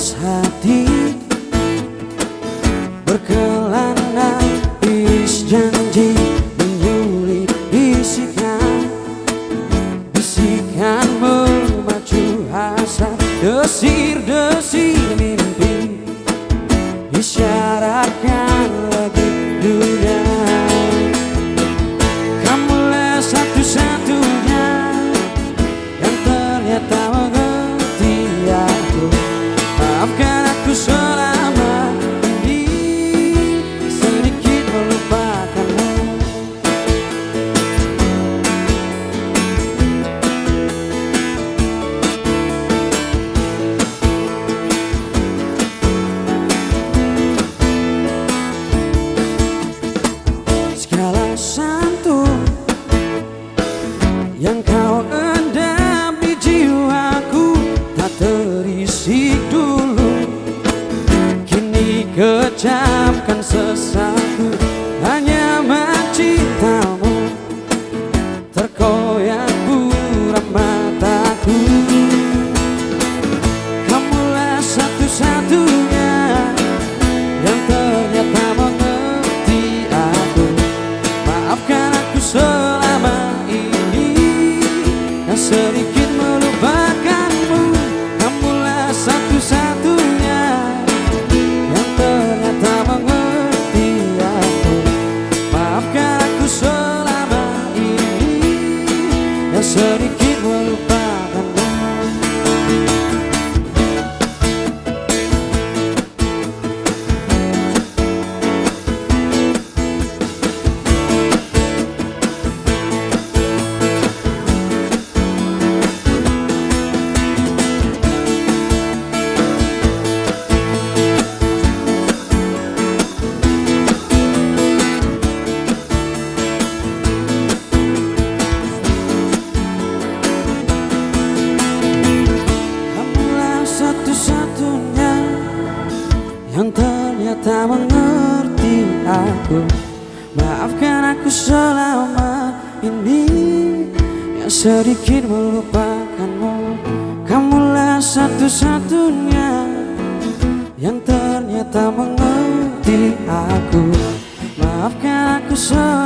meres hati Berkelana. Is janji Menyulit bisikan. Bisikan memacu hasrat Desir-desir mimpi. Isyaratkan sedikit melupakanmu Kamulah satu-satunya Yang ternyata mengerti aku. Maafkan aku selama ini? Yang sedikit ternyata mengerti aku. Maafkan aku selama ini. Yang sedikit melupakanmu. Kamulah satu-satunya Yang ternyata mengerti aku. Maafkan aku selama